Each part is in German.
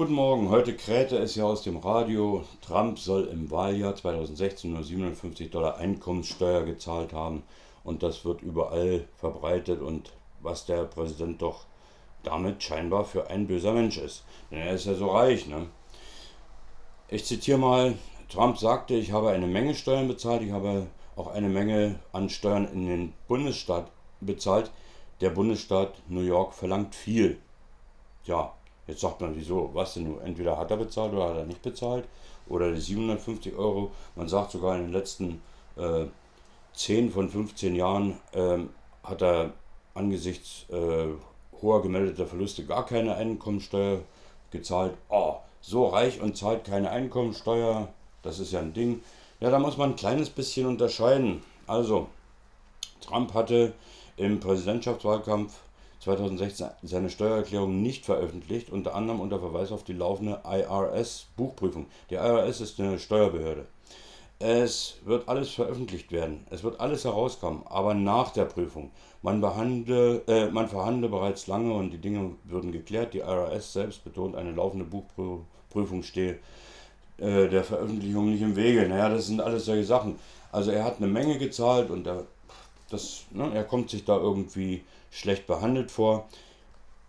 Guten Morgen, heute krähte es ja aus dem Radio, Trump soll im Wahljahr 2016 nur 57 Dollar Einkommenssteuer gezahlt haben und das wird überall verbreitet und was der Präsident doch damit scheinbar für ein böser Mensch ist. Denn er ist ja so reich. Ne? Ich zitiere mal, Trump sagte, ich habe eine Menge Steuern bezahlt, ich habe auch eine Menge an Steuern in den Bundesstaat bezahlt. Der Bundesstaat New York verlangt viel. Ja, Jetzt sagt man, wieso, was denn nur? Entweder hat er bezahlt oder hat er nicht bezahlt. Oder die 750 Euro. Man sagt sogar in den letzten äh, 10 von 15 Jahren äh, hat er angesichts äh, hoher gemeldeter Verluste gar keine Einkommensteuer gezahlt. Oh, so reich und zahlt keine Einkommensteuer, das ist ja ein Ding. Ja, da muss man ein kleines bisschen unterscheiden. Also, Trump hatte im Präsidentschaftswahlkampf 2016 seine Steuererklärung nicht veröffentlicht, unter anderem unter Verweis auf die laufende IRS-Buchprüfung. Die IRS ist eine Steuerbehörde. Es wird alles veröffentlicht werden, es wird alles herauskommen, aber nach der Prüfung. Man, behandle, äh, man verhandle bereits lange und die Dinge würden geklärt. Die IRS selbst betont, eine laufende Buchprüfung stehe äh, der Veröffentlichung nicht im Wege. Naja, das sind alles solche Sachen. Also er hat eine Menge gezahlt und der das, ne, er kommt sich da irgendwie schlecht behandelt vor.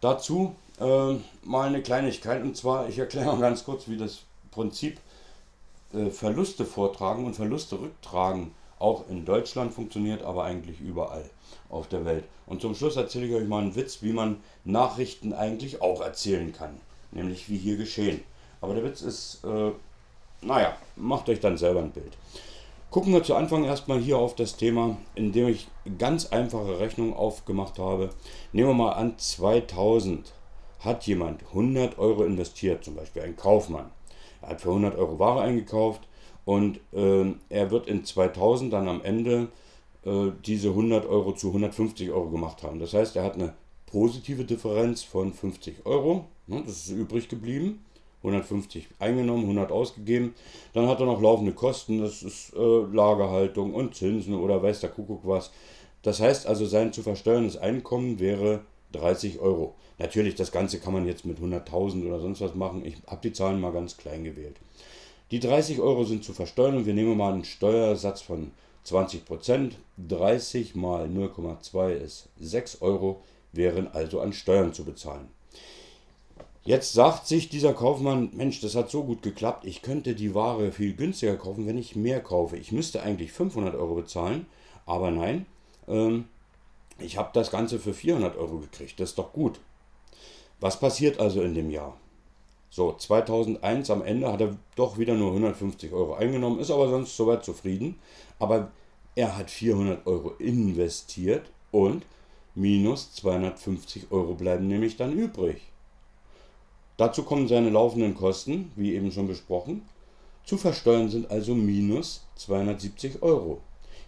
Dazu äh, mal eine Kleinigkeit und zwar, ich erkläre ganz kurz, wie das Prinzip äh, Verluste vortragen und Verluste rücktragen auch in Deutschland funktioniert, aber eigentlich überall auf der Welt. Und zum Schluss erzähle ich euch mal einen Witz, wie man Nachrichten eigentlich auch erzählen kann, nämlich wie hier geschehen. Aber der Witz ist, äh, naja, macht euch dann selber ein Bild. Gucken wir zu Anfang erstmal hier auf das Thema, indem ich ganz einfache Rechnungen aufgemacht habe. Nehmen wir mal an, 2000 hat jemand 100 Euro investiert, zum Beispiel ein Kaufmann. Er hat für 100 Euro Ware eingekauft und äh, er wird in 2000 dann am Ende äh, diese 100 Euro zu 150 Euro gemacht haben. Das heißt, er hat eine positive Differenz von 50 Euro. Ne, das ist übrig geblieben. 150 eingenommen, 100 ausgegeben. Dann hat er noch laufende Kosten, das ist äh, Lagerhaltung und Zinsen oder weiß der Kuckuck was. Das heißt also, sein zu versteuerndes Einkommen wäre 30 Euro. Natürlich, das Ganze kann man jetzt mit 100.000 oder sonst was machen. Ich habe die Zahlen mal ganz klein gewählt. Die 30 Euro sind zu versteuern und wir nehmen mal einen Steuersatz von 20%. 30 mal 0,2 ist 6 Euro, wären also an Steuern zu bezahlen. Jetzt sagt sich dieser Kaufmann, Mensch, das hat so gut geklappt, ich könnte die Ware viel günstiger kaufen, wenn ich mehr kaufe. Ich müsste eigentlich 500 Euro bezahlen, aber nein, ähm, ich habe das Ganze für 400 Euro gekriegt, das ist doch gut. Was passiert also in dem Jahr? So, 2001 am Ende hat er doch wieder nur 150 Euro eingenommen, ist aber sonst soweit zufrieden. Aber er hat 400 Euro investiert und minus 250 Euro bleiben nämlich dann übrig. Dazu kommen seine laufenden Kosten, wie eben schon besprochen. Zu versteuern sind also minus 270 Euro.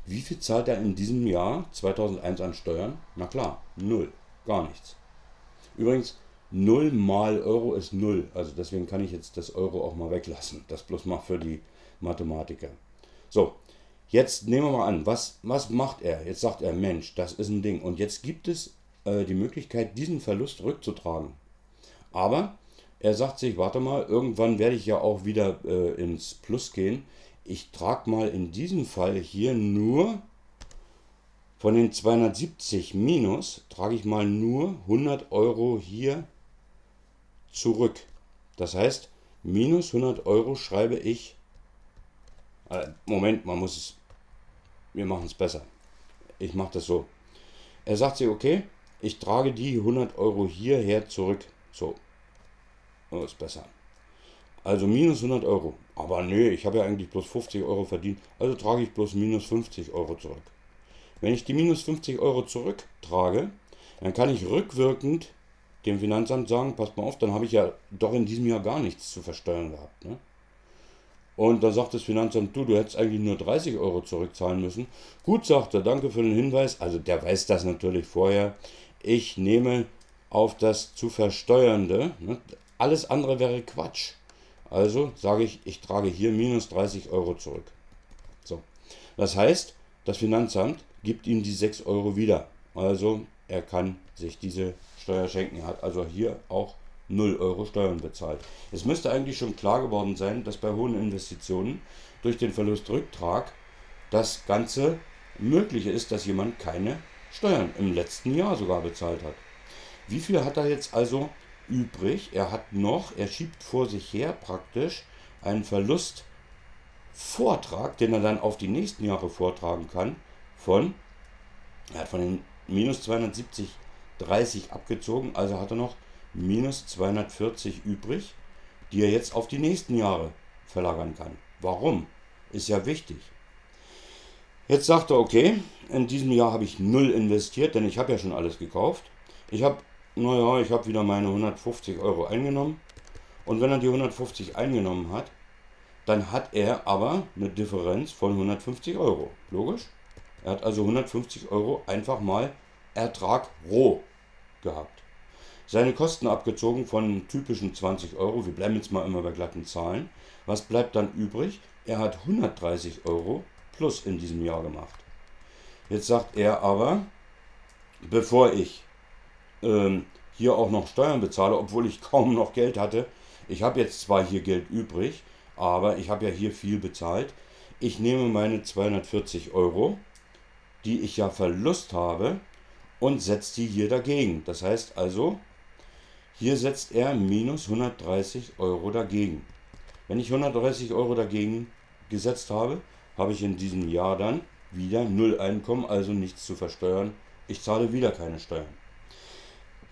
Wie viel zahlt er in diesem Jahr 2001 an Steuern? Na klar, null, gar nichts. Übrigens, 0 mal Euro ist 0, also deswegen kann ich jetzt das Euro auch mal weglassen. Das bloß mal für die Mathematiker. So, jetzt nehmen wir mal an, was, was macht er? Jetzt sagt er, Mensch, das ist ein Ding. Und jetzt gibt es äh, die Möglichkeit, diesen Verlust rückzutragen. Aber er sagt sich, warte mal, irgendwann werde ich ja auch wieder äh, ins Plus gehen. Ich trage mal in diesem Fall hier nur von den 270 minus, trage ich mal nur 100 Euro hier zurück. Das heißt, minus 100 Euro schreibe ich, äh, Moment, man muss es, wir machen es besser. Ich mache das so. Er sagt sich, okay, ich trage die 100 Euro hierher zurück. So, Oh, ist besser. Also minus 100 Euro. Aber nö, ich habe ja eigentlich bloß 50 Euro verdient. Also trage ich bloß minus 50 Euro zurück. Wenn ich die minus 50 Euro zurücktrage, dann kann ich rückwirkend dem Finanzamt sagen, passt mal auf, dann habe ich ja doch in diesem Jahr gar nichts zu versteuern gehabt. Ne? Und da sagt das Finanzamt, du, du hättest eigentlich nur 30 Euro zurückzahlen müssen. Gut, sagt er, danke für den Hinweis. Also der weiß das natürlich vorher. Ich nehme auf das zu versteuernde, ne, alles andere wäre Quatsch. Also sage ich, ich trage hier minus 30 Euro zurück. So. Das heißt, das Finanzamt gibt ihm die 6 Euro wieder. Also er kann sich diese Steuer schenken. Er hat also hier auch 0 Euro Steuern bezahlt. Es müsste eigentlich schon klar geworden sein, dass bei hohen Investitionen durch den Verlustrücktrag das Ganze möglich ist, dass jemand keine Steuern im letzten Jahr sogar bezahlt hat. Wie viel hat er jetzt also übrig? Er hat noch, er schiebt vor sich her praktisch einen Verlustvortrag, den er dann auf die nächsten Jahre vortragen kann, von, er hat von den minus 270 30 abgezogen, also hat er noch minus 240 übrig, die er jetzt auf die nächsten Jahre verlagern kann. Warum? Ist ja wichtig. Jetzt sagt er, okay, in diesem Jahr habe ich null investiert, denn ich habe ja schon alles gekauft. Ich habe, naja, ich habe wieder meine 150 Euro eingenommen. Und wenn er die 150 eingenommen hat, dann hat er aber eine Differenz von 150 Euro. Logisch? Er hat also 150 Euro einfach mal Ertrag roh gehabt. Seine Kosten abgezogen von typischen 20 Euro, wir bleiben jetzt mal immer bei glatten Zahlen. Was bleibt dann übrig? Er hat 130 Euro plus in diesem Jahr gemacht. Jetzt sagt er aber, bevor ich ähm, hier auch noch Steuern bezahle, obwohl ich kaum noch Geld hatte, ich habe jetzt zwar hier Geld übrig, aber ich habe ja hier viel bezahlt. Ich nehme meine 240 Euro, die ich ja Verlust habe, und setzt die hier dagegen. Das heißt also, hier setzt er minus 130 Euro dagegen. Wenn ich 130 Euro dagegen gesetzt habe, habe ich in diesem Jahr dann wieder null Einkommen, also nichts zu versteuern. Ich zahle wieder keine Steuern.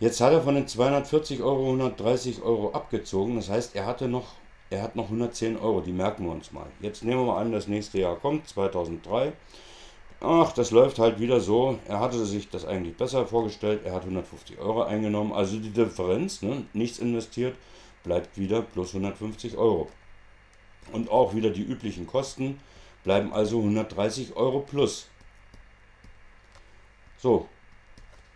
Jetzt hat er von den 240 Euro 130 Euro abgezogen. Das heißt, er hatte noch, er hat noch 110 Euro. Die merken wir uns mal. Jetzt nehmen wir mal an, das nächste Jahr kommt, 2003. Ach, das läuft halt wieder so. Er hatte sich das eigentlich besser vorgestellt. Er hat 150 Euro eingenommen. Also die Differenz, ne, nichts investiert, bleibt wieder plus 150 Euro. Und auch wieder die üblichen Kosten bleiben also 130 Euro plus. So,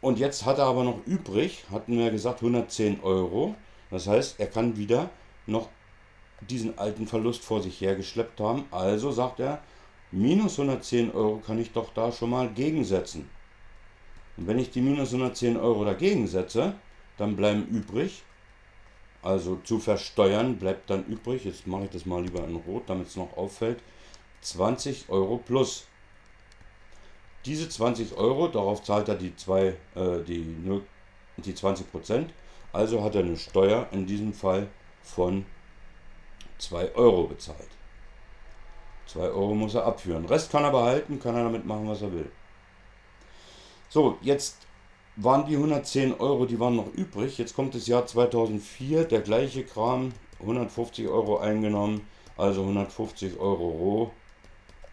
und jetzt hat er aber noch übrig, hatten wir gesagt 110 Euro. Das heißt, er kann wieder noch diesen alten Verlust vor sich hergeschleppt haben. Also sagt er, minus 110 Euro kann ich doch da schon mal gegensetzen. Und wenn ich die minus 110 Euro dagegen setze, dann bleiben übrig, also zu versteuern bleibt dann übrig, jetzt mache ich das mal lieber in Rot, damit es noch auffällt, 20 Euro plus. Diese 20 Euro, darauf zahlt er die, zwei, äh, die, die 20 Prozent, also hat er eine Steuer in diesem Fall von 2 Euro bezahlt. 2 Euro muss er abführen. Rest kann er behalten, kann er damit machen, was er will. So, jetzt waren die 110 Euro, die waren noch übrig. Jetzt kommt das Jahr 2004, der gleiche Kram, 150 Euro eingenommen, also 150 Euro roh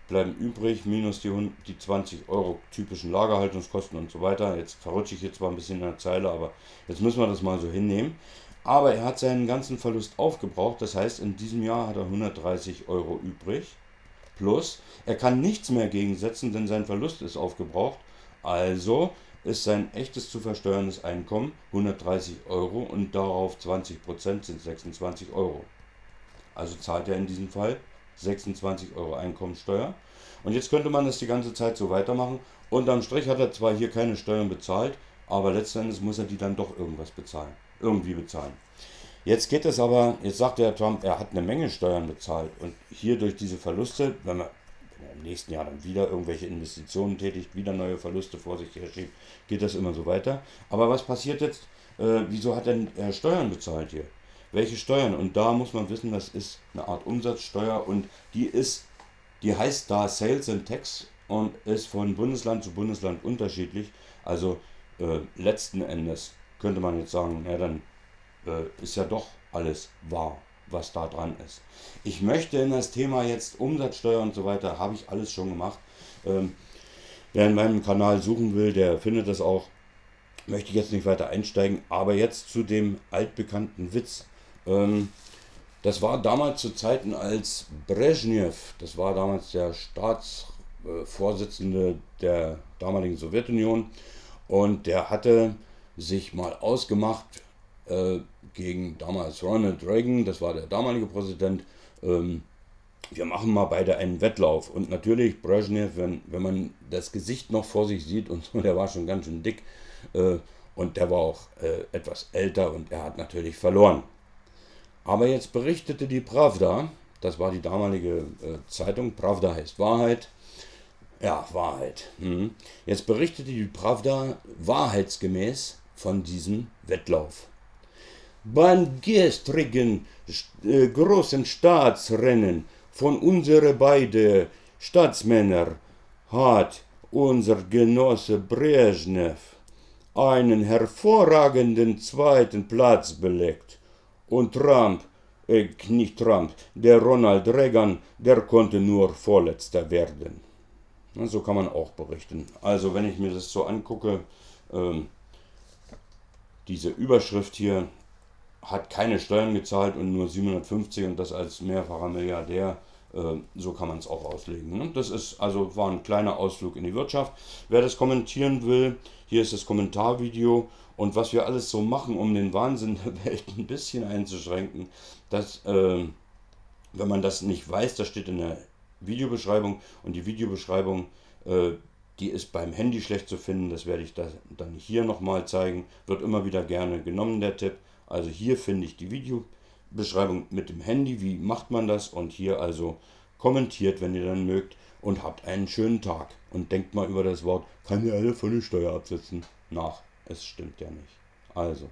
bleiben übrig, minus die, die 20 Euro typischen Lagerhaltungskosten und so weiter. Jetzt verrutsche ich jetzt zwar ein bisschen in der Zeile, aber jetzt müssen wir das mal so hinnehmen. Aber er hat seinen ganzen Verlust aufgebraucht, das heißt, in diesem Jahr hat er 130 Euro übrig. Plus, er kann nichts mehr gegensetzen, denn sein Verlust ist aufgebraucht. Also ist sein echtes zu versteuerndes Einkommen 130 Euro und darauf 20% sind 26 Euro. Also zahlt er in diesem Fall 26 Euro Einkommensteuer. Und jetzt könnte man das die ganze Zeit so weitermachen. Unterm Strich hat er zwar hier keine Steuern bezahlt, aber letztendlich muss er die dann doch irgendwas bezahlen. Irgendwie bezahlen. Jetzt geht es aber, jetzt sagt der Trump, er hat eine Menge Steuern bezahlt. Und hier durch diese Verluste, wenn man im nächsten Jahr dann wieder irgendwelche Investitionen tätigt, wieder neue Verluste vor sich her schiebt, geht das immer so weiter. Aber was passiert jetzt? Äh, wieso hat denn er Steuern bezahlt hier? Welche Steuern. Und da muss man wissen, das ist eine Art Umsatzsteuer und die ist, die heißt da Sales and Tax und ist von Bundesland zu Bundesland unterschiedlich. Also äh, letzten Endes könnte man jetzt sagen, ja dann äh, ist ja doch alles wahr, was da dran ist. Ich möchte in das Thema jetzt Umsatzsteuer und so weiter, habe ich alles schon gemacht. Ähm, wer in meinem Kanal suchen will, der findet das auch. Möchte ich jetzt nicht weiter einsteigen, aber jetzt zu dem altbekannten Witz. Ähm, das war damals zu Zeiten, als Brezhnev, das war damals der Staatsvorsitzende der damaligen Sowjetunion, und der hatte sich mal ausgemacht äh, gegen damals Ronald Reagan, das war der damalige Präsident, ähm, wir machen mal beide einen Wettlauf. Und natürlich Brezhnev, wenn, wenn man das Gesicht noch vor sich sieht und so, der war schon ganz schön dick, äh, und der war auch äh, etwas älter und er hat natürlich verloren. Aber jetzt berichtete die Pravda, das war die damalige äh, Zeitung, Pravda heißt Wahrheit, ja, Wahrheit. Hm. Jetzt berichtete die Pravda wahrheitsgemäß von diesem Wettlauf. Beim gestrigen äh, großen Staatsrennen von unseren beiden Staatsmännern hat unser Genosse Brezhnev einen hervorragenden zweiten Platz belegt. Und Trump, äh, nicht Trump, der Ronald Reagan, der konnte nur Vorletzter werden. So kann man auch berichten. Also wenn ich mir das so angucke, ähm, diese Überschrift hier hat keine Steuern gezahlt und nur 750 und das als mehrfacher Milliardär. Äh, so kann man es auch auslegen. Ne? Das ist also war ein kleiner Ausflug in die Wirtschaft. Wer das kommentieren will, hier ist das Kommentarvideo und was wir alles so machen, um den Wahnsinn der Welt ein bisschen einzuschränken, das, äh, wenn man das nicht weiß, das steht in der Videobeschreibung. Und die Videobeschreibung, äh, die ist beim Handy schlecht zu finden, das werde ich da, dann hier nochmal zeigen, wird immer wieder gerne genommen, der Tipp. Also hier finde ich die Videobeschreibung mit dem Handy, wie macht man das? Und hier also kommentiert, wenn ihr dann mögt. Und habt einen schönen Tag. Und denkt mal über das Wort, kann ja alle von der Steuer absetzen, nach. Es stimmt ja nicht. Also,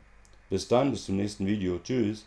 bis dann, bis zum nächsten Video. Tschüss.